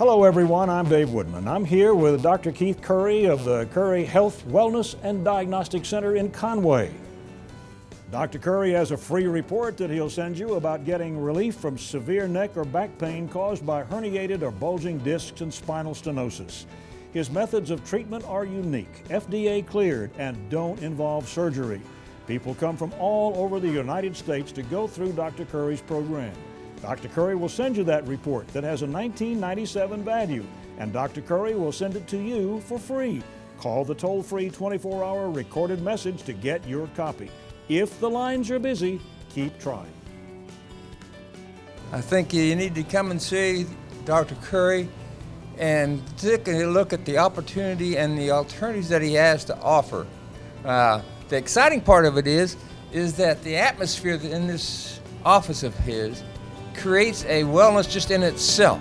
Hello everyone, I'm Dave Woodman. I'm here with Dr. Keith Curry of the Curry Health, Wellness and Diagnostic Center in Conway. Dr. Curry has a free report that he'll send you about getting relief from severe neck or back pain caused by herniated or bulging discs and spinal stenosis. His methods of treatment are unique, FDA cleared, and don't involve surgery. People come from all over the United States to go through Dr. Curry's program. Dr. Curry will send you that report that has a 1997 value, and Dr. Curry will send it to you for free. Call the toll-free 24-hour recorded message to get your copy. If the lines are busy, keep trying. I think you need to come and see Dr. Curry and take a look at the opportunity and the alternatives that he has to offer. Uh, the exciting part of it is, is that the atmosphere in this office of his creates a wellness just in itself.